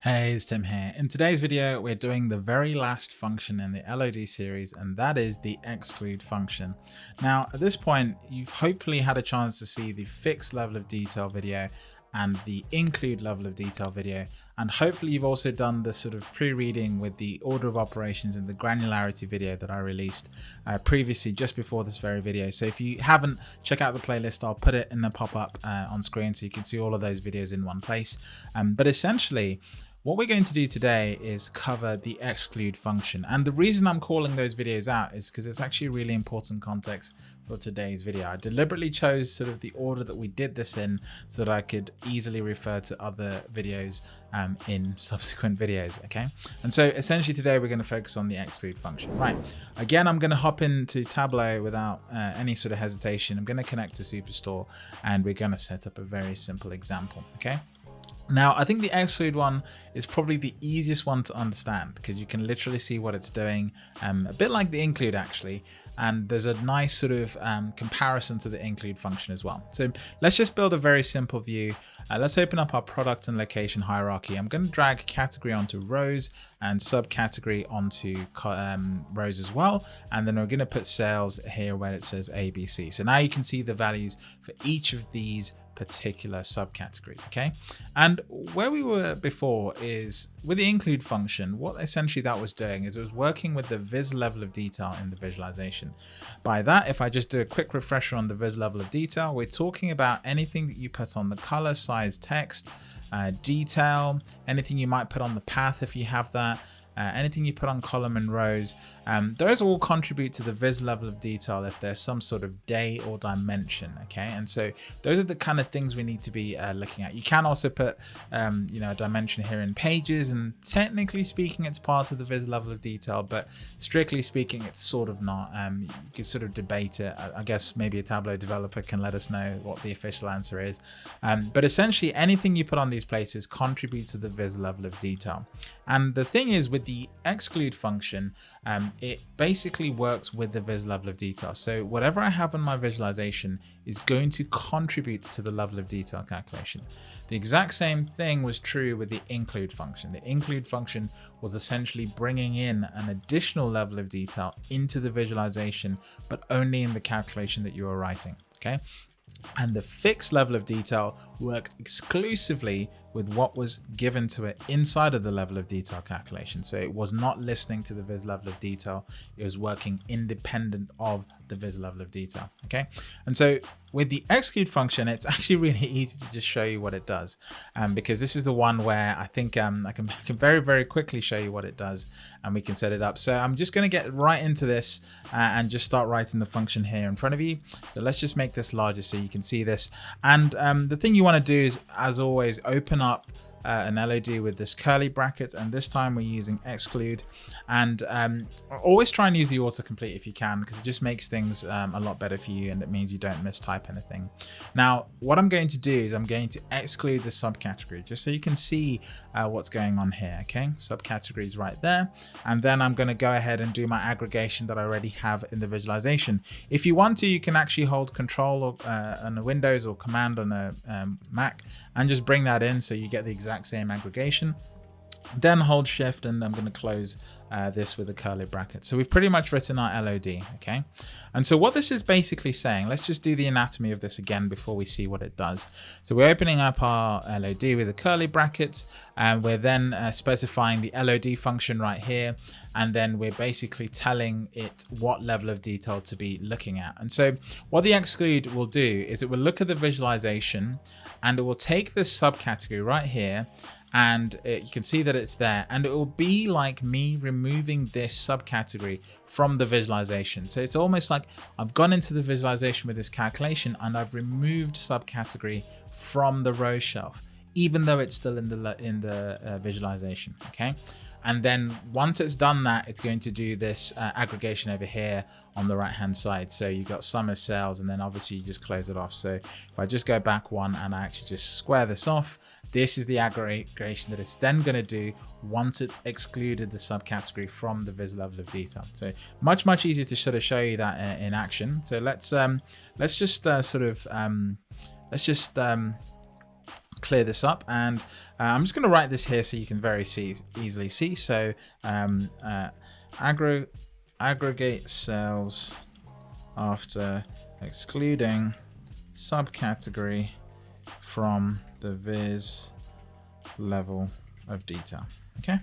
Hey, it's Tim here. In today's video, we're doing the very last function in the LOD series, and that is the exclude function. Now, at this point, you've hopefully had a chance to see the fixed level of detail video and the include level of detail video. And hopefully you've also done the sort of pre-reading with the order of operations and the granularity video that I released uh, previously just before this very video. So if you haven't, check out the playlist. I'll put it in the pop-up uh, on screen so you can see all of those videos in one place. Um, but essentially, what we're going to do today is cover the exclude function. And the reason I'm calling those videos out is because it's actually really important context for today's video. I deliberately chose sort of the order that we did this in so that I could easily refer to other videos um, in subsequent videos, okay? And so essentially today we're going to focus on the exclude function. Right, again, I'm going to hop into Tableau without uh, any sort of hesitation. I'm going to connect to Superstore and we're going to set up a very simple example, okay? Now, I think the exclude one is probably the easiest one to understand because you can literally see what it's doing, um, a bit like the include actually, and there's a nice sort of um, comparison to the include function as well. So let's just build a very simple view. Uh, let's open up our product and location hierarchy. I'm going to drag category onto rows and subcategory onto um, rows as well. And then we're going to put sales here where it says ABC. So now you can see the values for each of these particular subcategories okay and where we were before is with the include function what essentially that was doing is it was working with the viz level of detail in the visualization by that if i just do a quick refresher on the viz level of detail we're talking about anything that you put on the color size text uh, detail anything you might put on the path if you have that uh, anything you put on column and rows, um, those all contribute to the viz level of detail if there's some sort of day or dimension, okay? And so those are the kind of things we need to be uh, looking at. You can also put, um, you know, a dimension here in pages, and technically speaking, it's part of the viz level of detail, but strictly speaking, it's sort of not. Um, you can sort of debate it. I, guess maybe a Tableau developer can let us know what the official answer is. Um, but essentially, anything you put on these places contributes to the viz level of detail. And the thing is with the exclude function, um, it basically works with the viz level of detail. So whatever I have on my visualization is going to contribute to the level of detail calculation. The exact same thing was true with the include function. The include function was essentially bringing in an additional level of detail into the visualization, but only in the calculation that you are writing. Okay, and the fixed level of detail worked exclusively with what was given to it inside of the level of detail calculation. So it was not listening to the viz level of detail. It was working independent of the viz level of detail. Okay. And so with the execute function, it's actually really easy to just show you what it does. Um, because this is the one where I think um, I, can, I can very, very quickly show you what it does and we can set it up. So I'm just going to get right into this uh, and just start writing the function here in front of you. So let's just make this larger so you can see this. And um, the thing you want to do is, as always, open up uh, an LOD with this curly bracket and this time we're using exclude and um, always try and use the autocomplete if you can because it just makes things um, a lot better for you and it means you don't mistype anything. Now what I'm going to do is I'm going to exclude the subcategory just so you can see uh, what's going on here okay subcategories right there and then I'm going to go ahead and do my aggregation that I already have in the visualization. If you want to you can actually hold control or, uh, on a Windows or command on a um, Mac and just bring that in so you get the exact exact same aggregation. Then hold shift and I'm going to close uh, this with a curly bracket. So we've pretty much written our LOD, okay? And so what this is basically saying, let's just do the anatomy of this again before we see what it does. So we're opening up our LOD with a curly brackets and we're then uh, specifying the LOD function right here. And then we're basically telling it what level of detail to be looking at. And so what the exclude will do is it will look at the visualization and it will take this subcategory right here and it, you can see that it's there. And it will be like me removing this subcategory from the visualization. So it's almost like I've gone into the visualization with this calculation and I've removed subcategory from the row shelf even though it's still in the in the uh, visualization okay and then once it's done that, it's going to do this uh, aggregation over here on the right hand side. So you've got sum of sales and then obviously you just close it off. So if I just go back one and I actually just square this off, this is the aggregation that it's then going to do once it's excluded the subcategory from the vis level of detail. So much, much easier to sort of show you that uh, in action. So let's um, let's just uh, sort of um, let's just um, clear this up and uh, I'm just going to write this here so you can very see, easily see. So um, uh, aggregate sales after excluding subcategory from the viz level of detail. Okay.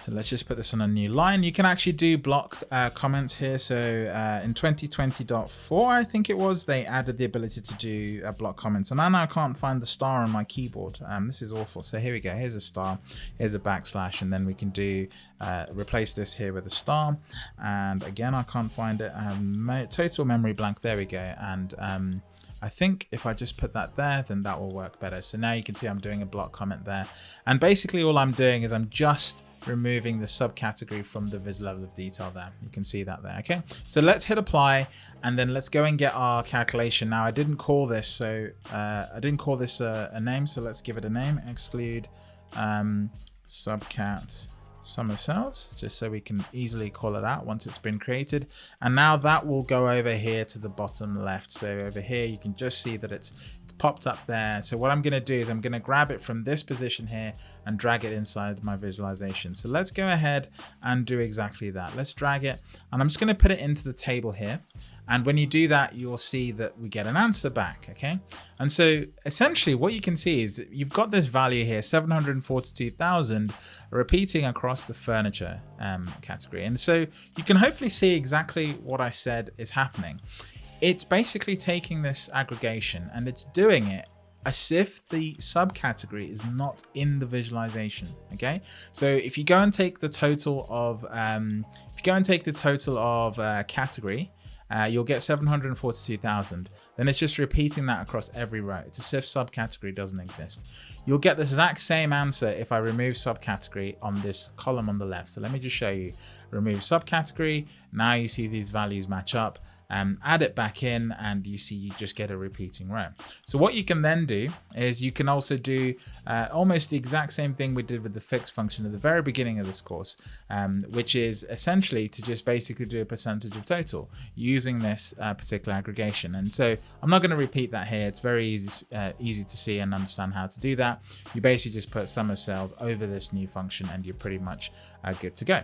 So let's just put this on a new line. You can actually do block uh, comments here. So uh, in 2020.4, I think it was, they added the ability to do uh, block comments. And now I can't find the star on my keyboard. Um, this is awful. So here we go. Here's a star. Here's a backslash. And then we can do uh, replace this here with a star. And again, I can't find it. Um, total memory blank. There we go. And um, I think if I just put that there, then that will work better. So now you can see I'm doing a block comment there. And basically all I'm doing is I'm just removing the subcategory from the vis level of detail there. You can see that there. Okay, so let's hit apply and then let's go and get our calculation. Now I didn't call this, so uh, I didn't call this a, a, name, so let's give it a name. Exclude um, subcat sum of sales just so we can easily call it out once it's been created and now that will go over here to the bottom left so over here you can just see that it's popped up there. So what I'm going to do is I'm going to grab it from this position here and drag it inside my visualization. So let's go ahead and do exactly that. Let's drag it and I'm just going to put it into the table here. And when you do that, you'll see that we get an answer back. Okay. And so essentially what you can see is you've got this value here, 742,000 repeating across the furniture um, category. And so you can hopefully see exactly what I said is happening it's basically taking this aggregation and it's doing it as if the subcategory is not in the visualization okay? So if you go and take the total of um, if you go and take the total of uh, category uh, you'll get 742,000 then it's just repeating that across every row. It's as if subcategory doesn't exist. You'll get the exact same answer if I remove subcategory on this column on the left. So let me just show you. Remove subcategory. Now you see these values match up um, add it back in and you see you just get a repeating row. So what you can then do is you can also do uh, almost the exact same thing we did with the fixed function at the very beginning of this course, um, which is essentially to just basically do a percentage of total using this uh, particular aggregation. And so I'm not going to repeat that here. It's very easy, uh, easy to see and understand how to do that. You basically just put sum of sales over this new function and you're pretty much uh, good to go.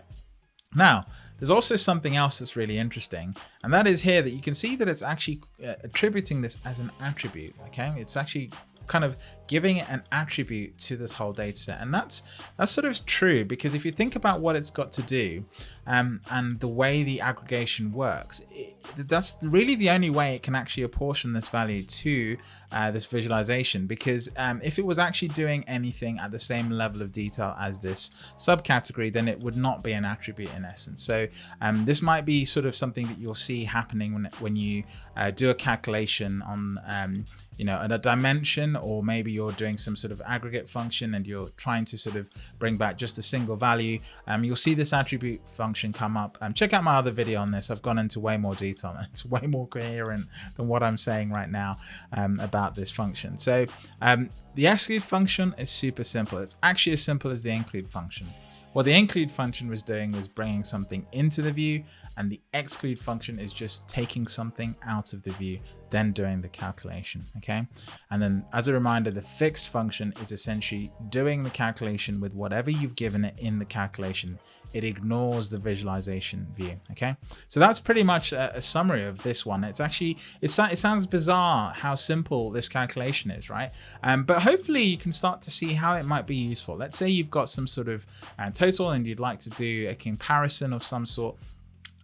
Now, there's also something else that's really interesting, and that is here that you can see that it's actually uh, attributing this as an attribute, okay? It's actually kind of giving it an attribute to this whole data set. And that's that's sort of true because if you think about what it's got to do um, and the way the aggregation works, it, that's really the only way it can actually apportion this value to uh, this visualization. Because um, if it was actually doing anything at the same level of detail as this subcategory, then it would not be an attribute in essence. So um, this might be sort of something that you'll see happening when, when you uh, do a calculation on, um, you know, at a dimension or maybe you're doing some sort of aggregate function and you're trying to sort of bring back just a single value, um, you'll see this attribute function come up. Um, check out my other video on this. I've gone into way more detail. It's way more coherent than what I'm saying right now um, about this function. So um, the exclude function is super simple. It's actually as simple as the include function. What the include function was doing was bringing something into the view and the exclude function is just taking something out of the view, then doing the calculation, okay? And then as a reminder, the fixed function is essentially doing the calculation with whatever you've given it in the calculation. It ignores the visualization view, okay? So that's pretty much a, a summary of this one. It's actually, it's, it sounds bizarre how simple this calculation is, right? Um, but hopefully you can start to see how it might be useful. Let's say you've got some sort of uh, total and you'd like to do a comparison of some sort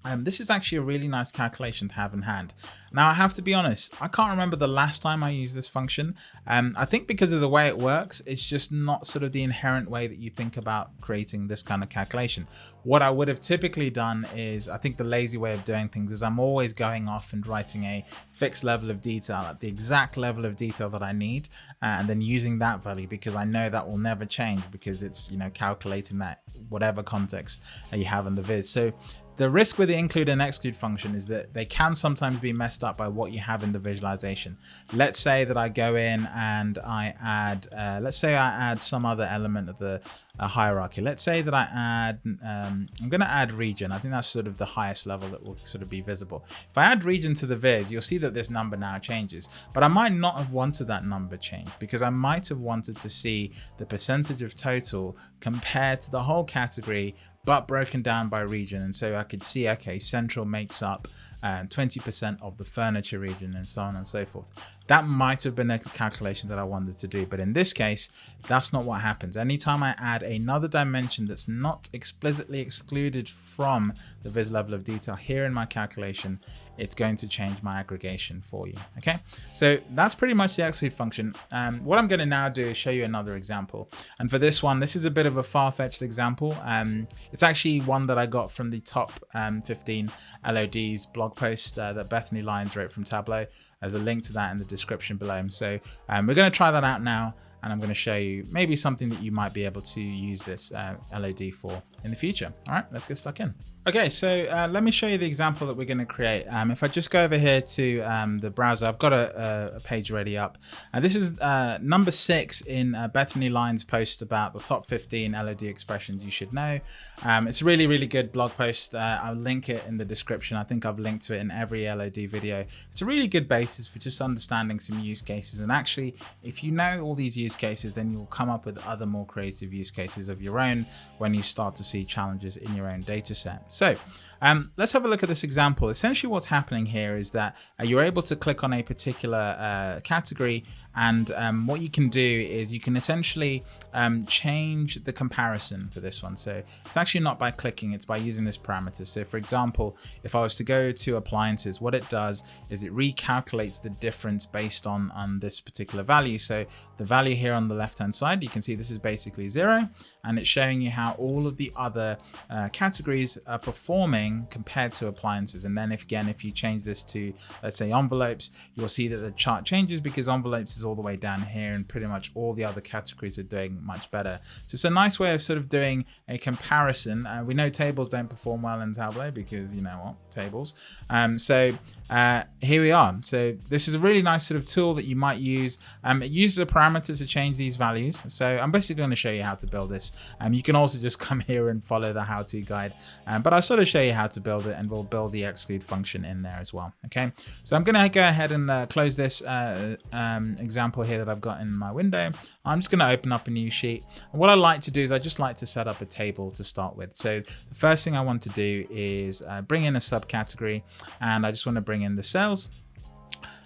um, this is actually a really nice calculation to have in hand. Now I have to be honest, I can't remember the last time I used this function. Um, I think because of the way it works, it's just not sort of the inherent way that you think about creating this kind of calculation. What I would have typically done is, I think the lazy way of doing things is I'm always going off and writing a fixed level of detail at the exact level of detail that I need, uh, and then using that value because I know that will never change because it's, you know, calculating that whatever context that you have in the viz. So the risk with the include and exclude function is that they can sometimes be messed up by what you have in the visualization. Let's say that I go in and I add, uh, let's say I add some other element of the uh, hierarchy. Let's say that I add, um, I'm going to add region. I think that's sort of the highest level that will sort of be visible. If I add region to the viz, you'll see that this number now changes, but I might not have wanted that number change because I might have wanted to see the percentage of total compared to the whole category but broken down by region. And so I could see, okay, central makes up 20% um, of the furniture region and so on and so forth. That might have been a calculation that I wanted to do, but in this case, that's not what happens. Anytime I add another dimension that's not explicitly excluded from the viz level of detail here in my calculation, it's going to change my aggregation for you. Okay, so that's pretty much the exclude function. Um, what I'm going to now do is show you another example. And for this one, this is a bit of a far-fetched example. Um, it's actually one that I got from the top um, 15 LODs blog post uh, that Bethany Lyons wrote from Tableau. There's a link to that in the description below. So um, we're going to try that out now and I'm going to show you maybe something that you might be able to use this uh, LOD for in the future. All right, let's get stuck in. Okay, so uh, let me show you the example that we're going to create. Um, if I just go over here to um, the browser, I've got a, a page ready up. And this is uh, number six in uh, Bethany Lyons' post about the top 15 LOD expressions you should know. Um, it's a really, really good blog post. Uh, I'll link it in the description. I think I've linked to it in every LOD video. It's a really good basis for just understanding some use cases. And actually, if you know all these use cases, then you'll come up with other more creative use cases of your own when you start to see challenges in your own data set. So um, let's have a look at this example. Essentially what's happening here is that uh, you're able to click on a particular uh, category and um, what you can do is you can essentially um, change the comparison for this one. So it's actually not by clicking, it's by using this parameter. So for example, if I was to go to appliances, what it does is it recalculates the difference based on, on this particular value. So the value here on the left-hand side, you can see this is basically zero, and it's showing you how all of the other uh, categories are performing compared to appliances. And then if again, if you change this to, let's say envelopes, you'll see that the chart changes because envelopes is all the way down here and pretty much all the other categories are doing much better. So it's a nice way of sort of doing a comparison. Uh, we know tables don't perform well in Tableau because you know what, tables. Um, so uh, here we are. So this is a really nice sort of tool that you might use. Um, it uses a parameter to change these values. So I'm basically going to show you how to build this. Um, you can also just come here and follow the how-to guide, um, but I'll sort of show you how to build it and we'll build the exclude function in there as well. Okay, so I'm going to go ahead and uh, close this uh, um, example here that I've got in my window. I'm just going to open up a new sheet. And what I like to do is I just like to set up a table to start with. So the first thing I want to do is uh, bring in a subcategory and I just want to bring in the sales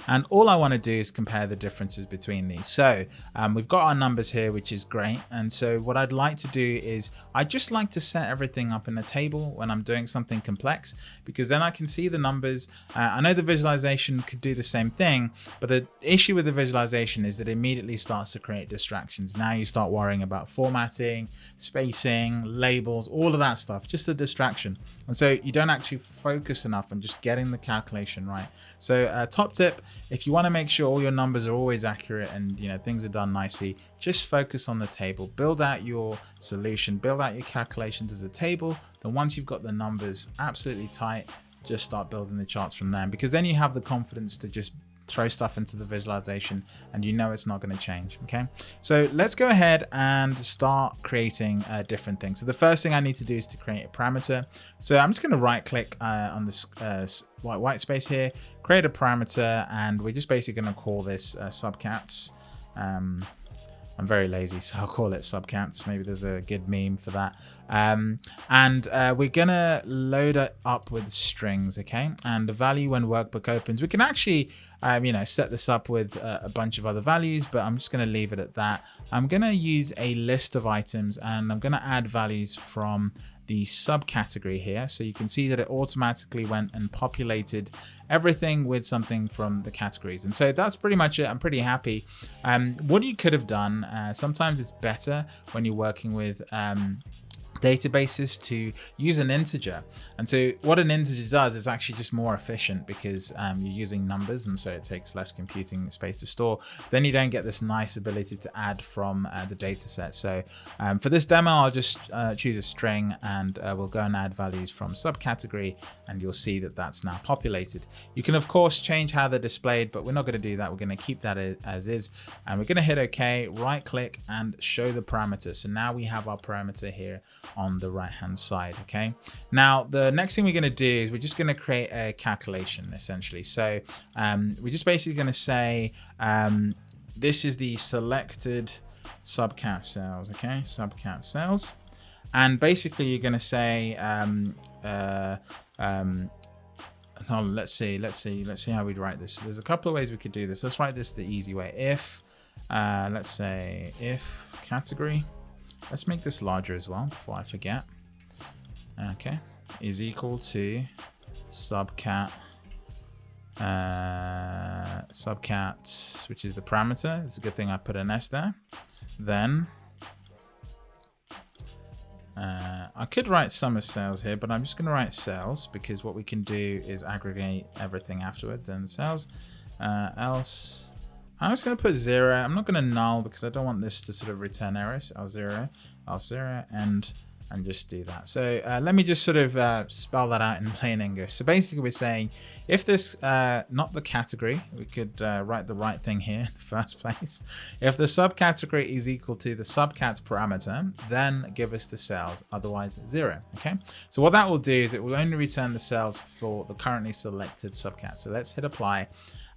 and all I want to do is compare the differences between these. So um, we've got our numbers here, which is great. And so what I'd like to do is I just like to set everything up in a table when I'm doing something complex, because then I can see the numbers. Uh, I know the visualization could do the same thing, but the issue with the visualization is that it immediately starts to create distractions. Now you start worrying about formatting, spacing, labels, all of that stuff, just a distraction. And so you don't actually focus enough on just getting the calculation right. So uh, top tip, if you want to make sure all your numbers are always accurate and you know things are done nicely, just focus on the table. Build out your solution, build out your calculations as a table. Then once you've got the numbers absolutely tight, just start building the charts from there because then you have the confidence to just throw stuff into the visualization and you know it's not going to change okay so let's go ahead and start creating uh, different things so the first thing I need to do is to create a parameter so I'm just going to right click uh, on this uh, white white space here create a parameter and we're just basically going to call this uh, subcats um, I'm very lazy, so I'll call it subcats. Maybe there's a good meme for that. Um, and uh, we're gonna load it up with strings, okay? And the value when workbook opens, we can actually, um, you know, set this up with uh, a bunch of other values, but I'm just gonna leave it at that. I'm gonna use a list of items and I'm gonna add values from the subcategory here. So you can see that it automatically went and populated everything with something from the categories. And so that's pretty much it. I'm pretty happy. Um, what you could have done, uh, sometimes it's better when you're working with um, databases to use an integer. And so what an integer does is actually just more efficient because um, you're using numbers and so it takes less computing space to store. Then you don't get this nice ability to add from uh, the data set. So um, for this demo, I'll just uh, choose a string and uh, we'll go and add values from subcategory and you'll see that that's now populated. You can of course change how they're displayed, but we're not going to do that. We're going to keep that as is and we're going to hit OK, right click and show the parameter. So now we have our parameter here on the right hand side. Okay. Now the next thing we're going to do is we're just going to create a calculation essentially. So um, we're just basically going to say um, this is the selected subcat sales. Okay. Subcat sales. And basically you're going to say, um, uh, um, let's see, let's see, let's see how we'd write this. There's a couple of ways we could do this. Let's write this the easy way. If, uh, let's say if category, Let's make this larger as well before I forget. Okay, is equal to subcat uh, subcat, which is the parameter. It's a good thing I put an S there. Then uh, I could write sum of sales here, but I'm just going to write sales because what we can do is aggregate everything afterwards. Then sales uh, else I'm just going to put zero. I'm not going to null because I don't want this to sort of return errors. I'll zero, I'll zero, and and just do that. So uh, let me just sort of uh, spell that out in plain English. So basically we're saying if this, uh, not the category, we could uh, write the right thing here in the first place. If the subcategory is equal to the subcat parameter, then give us the sales, otherwise zero, okay? So what that will do is it will only return the sales for the currently selected subcat. So let's hit apply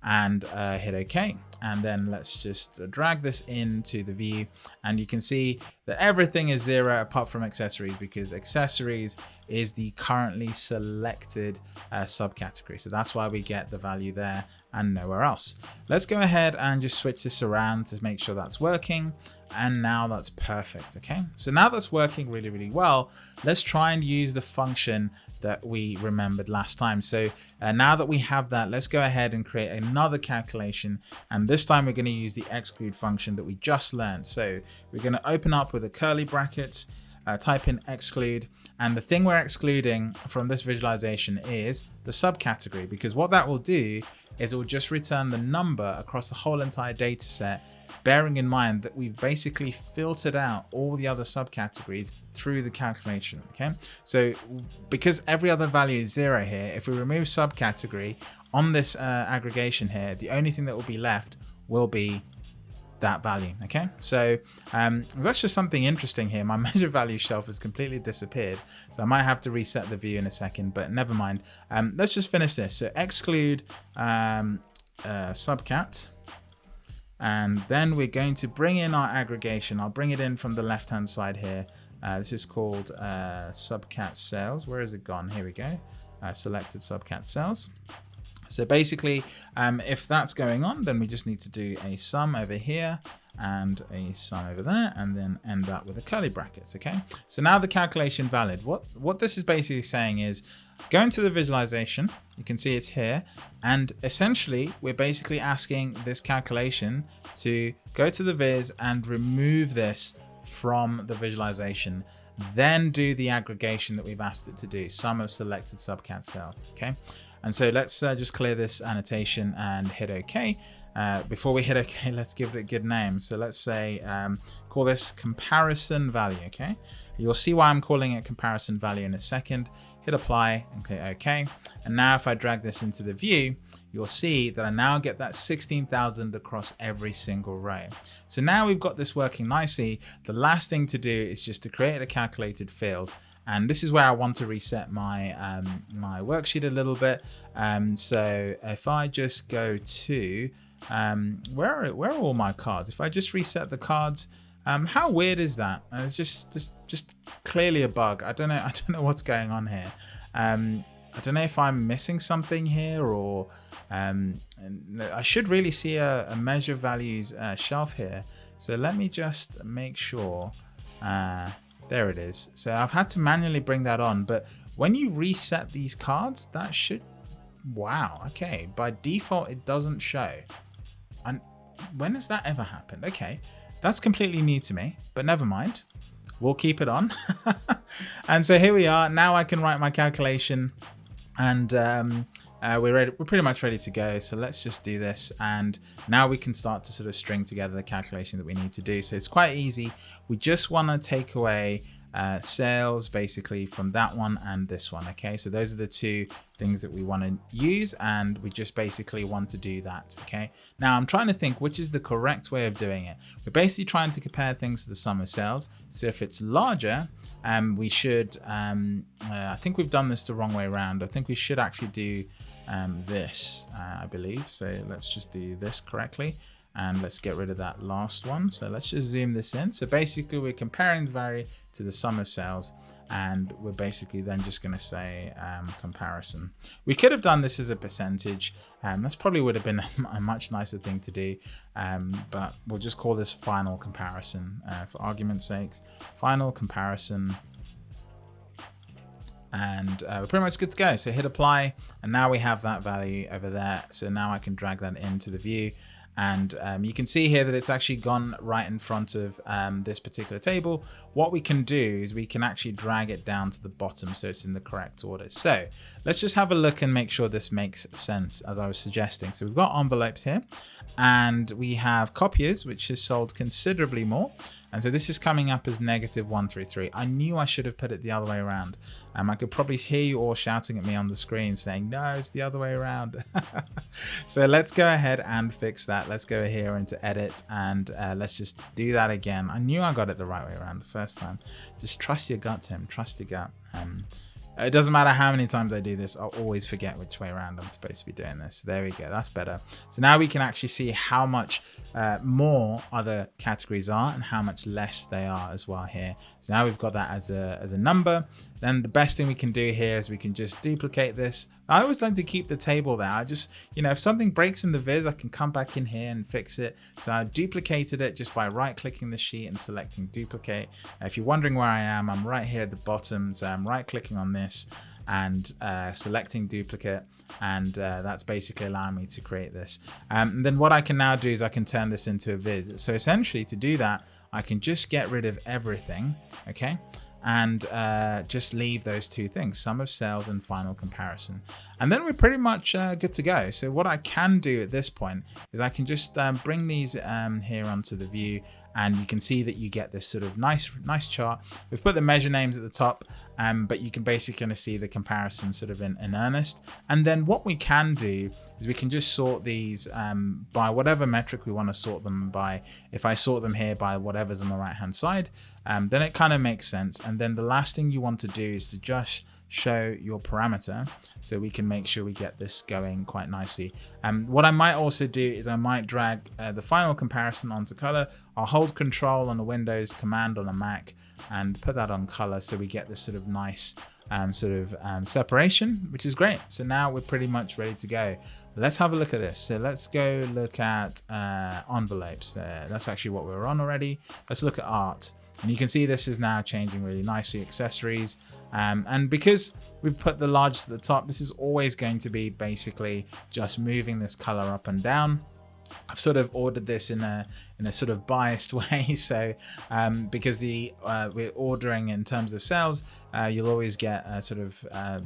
and uh, hit OK. And then let's just drag this into the view and you can see that everything is zero apart from accessories because accessories is the currently selected uh, subcategory. So that's why we get the value there and nowhere else. Let's go ahead and just switch this around to make sure that's working. And now that's perfect. Okay, so now that's working really, really well. Let's try and use the function that we remembered last time. So uh, now that we have that, let's go ahead and create another calculation. And this time we're going to use the exclude function that we just learned. So we're going to open up with a curly brackets, uh, type in exclude, and the thing we're excluding from this visualization is the subcategory, because what that will do is it will just return the number across the whole entire data set bearing in mind that we've basically filtered out all the other subcategories through the calculation, okay? So because every other value is zero here, if we remove subcategory on this uh, aggregation here, the only thing that will be left will be that value okay so um that's just something interesting here my measure value shelf has completely disappeared so i might have to reset the view in a second but never mind um let's just finish this so exclude um uh, subcat and then we're going to bring in our aggregation. I'll bring it in from the left hand side here. Uh, this is called uh, subcat sales. Where is it gone? Here we go. Uh, selected subcat sales. So basically, um, if that's going on, then we just need to do a sum over here and a sum over there and then end up with a curly brackets okay? So now the calculation valid. What what this is basically saying is go into the visualization you can see it's here and essentially we're basically asking this calculation to go to the viz and remove this from the visualization. Then do the aggregation that we've asked it to do sum of selected subcat sales okay and so let's uh, just clear this annotation and hit OK uh, before we hit OK, let's give it a good name. So let's say, um, call this comparison value, okay? You'll see why I'm calling it comparison value in a second. Hit apply and click OK. And now if I drag this into the view, you'll see that I now get that 16,000 across every single row. So now we've got this working nicely. The last thing to do is just to create a calculated field and this is where I want to reset my um, my worksheet a little bit. Um, so if I just go to um, where are where are all my cards? If I just reset the cards, um, how weird is that? Uh, it's just, just just clearly a bug. I don't know. I don't know what's going on here. Um, I don't know if I'm missing something here or um, I should really see a, a measure values uh, shelf here. So let me just make sure. Uh, there it is. So I've had to manually bring that on, but when you reset these cards, that should, wow, okay. By default, it doesn't show. And when has that ever happened? Okay, that's completely new to me, but never mind. we'll keep it on. and so here we are. Now I can write my calculation and um, uh, we're ready, we're pretty much ready to go. So let's just do this. And now we can start to sort of string together the calculation that we need to do. So it's quite easy. We just want to take away uh, sales basically from that one and this one. Okay, so those are the two things that we want to use and we just basically want to do that. Okay, now I'm trying to think which is the correct way of doing it. We're basically trying to compare things to the sum of sales. So if it's larger, um, we should, um, uh, I think we've done this the wrong way around. I think we should actually do um, this, uh, I believe. So let's just do this correctly and let's get rid of that last one. So let's just zoom this in. So basically we're comparing the value to the sum of sales and we're basically then just going to say um, comparison. We could have done this as a percentage and um, that's probably would have been a much nicer thing to do um, but we'll just call this final comparison uh, for argument's sakes. Final comparison and uh, we're pretty much good to go. So hit apply and now we have that value over there. So now I can drag that into the view and um, you can see here that it's actually gone right in front of um, this particular table. What we can do is we can actually drag it down to the bottom so it's in the correct order. So let's just have a look and make sure this makes sense as I was suggesting. So we've got envelopes here and we have copiers, which is sold considerably more. And so this is coming up as negative 133. I knew I should have put it the other way around. Um, I could probably hear you all shouting at me on the screen saying, no, it's the other way around. so let's go ahead and fix that. Let's go here into edit and uh, let's just do that again. I knew I got it the right way around the first time. Just trust your gut, Tim. Trust your gut. Um, it doesn't matter how many times I do this, I'll always forget which way around I'm supposed to be doing this. There we go, that's better. So now we can actually see how much uh, more other categories are and how much less they are as well here. So now we've got that as a, as a number. Then the best thing we can do here is we can just duplicate this I always like to keep the table there. I just, you know, if something breaks in the viz, I can come back in here and fix it. So I duplicated it just by right clicking the sheet and selecting duplicate. If you're wondering where I am, I'm right here at the bottom. So I'm right clicking on this and uh, selecting duplicate and uh, that's basically allowing me to create this. Um, and then what I can now do is I can turn this into a viz. So essentially to do that, I can just get rid of everything, okay? And uh, just leave those two things, sum of sales and final comparison. And then we're pretty much uh, good to go. So what I can do at this point is I can just um, bring these um, here onto the view and you can see that you get this sort of nice nice chart. We've put the measure names at the top, um, but you can basically kind of see the comparison sort of in, in earnest. And then what we can do is we can just sort these um, by whatever metric we want to sort them by. If I sort them here by whatever's on the right hand side, um, then it kind of makes sense. And then the last thing you want to do is to just show your parameter so we can make sure we get this going quite nicely. Um, what I might also do is I might drag uh, the final comparison onto color. I'll hold control on the Windows, command on a Mac and put that on color so we get this sort of nice um, sort of um, separation, which is great. So now we're pretty much ready to go. Let's have a look at this. So let's go look at uh, envelopes. Uh, that's actually what we're on already. Let's look at art. And you can see this is now changing really nicely, accessories. Um, and because we've put the largest at the top, this is always going to be basically just moving this color up and down. I've sort of ordered this in a in a sort of biased way. So um, because the uh, we're ordering in terms of sales, uh, you'll always get a sort of uh,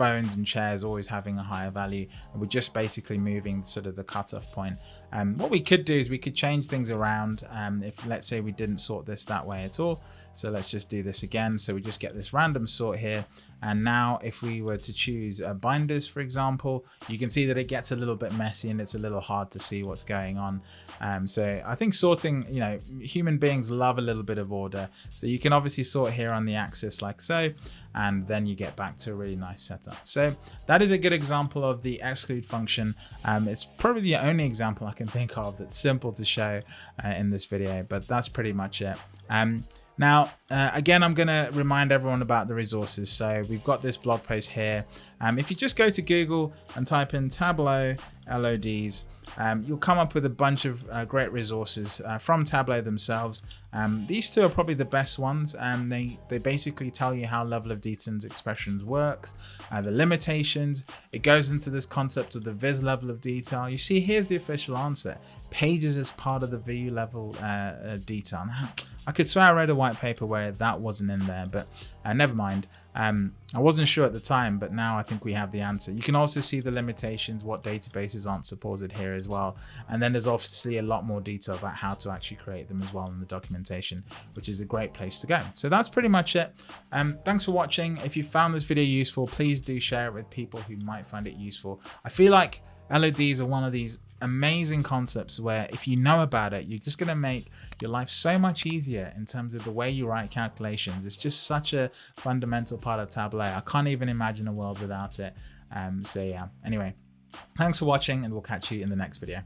phones and chairs always having a higher value and we're just basically moving sort of the cutoff point um, what we could do is we could change things around um, if let's say we didn't sort this that way at all so let's just do this again. So we just get this random sort here. And now if we were to choose uh, binders, for example, you can see that it gets a little bit messy and it's a little hard to see what's going on. Um, so I think sorting, you know, human beings love a little bit of order. So you can obviously sort here on the axis like so, and then you get back to a really nice setup. So that is a good example of the exclude function. Um, it's probably the only example I can think of that's simple to show uh, in this video, but that's pretty much it. Um, now, uh, again, I'm going to remind everyone about the resources. So we've got this blog post here. Um, if you just go to Google and type in Tableau LODs, um, you'll come up with a bunch of uh, great resources uh, from Tableau themselves. Um, these two are probably the best ones. and they, they basically tell you how level of details expressions works, uh, the limitations. It goes into this concept of the viz level of detail. You see, here's the official answer. Pages is part of the view level uh, uh, I could swear I read a white paper where that wasn't in there, but uh, never mind. Um, I wasn't sure at the time, but now I think we have the answer. You can also see the limitations, what databases aren't supported here as well. And then there's obviously a lot more detail about how to actually create them as well in the documentation, which is a great place to go. So that's pretty much it. Um, thanks for watching. If you found this video useful, please do share it with people who might find it useful. I feel like LODs are one of these amazing concepts where if you know about it, you're just going to make your life so much easier in terms of the way you write calculations. It's just such a fundamental part of Tableau. I can't even imagine a world without it. Um, so yeah, anyway, thanks for watching and we'll catch you in the next video.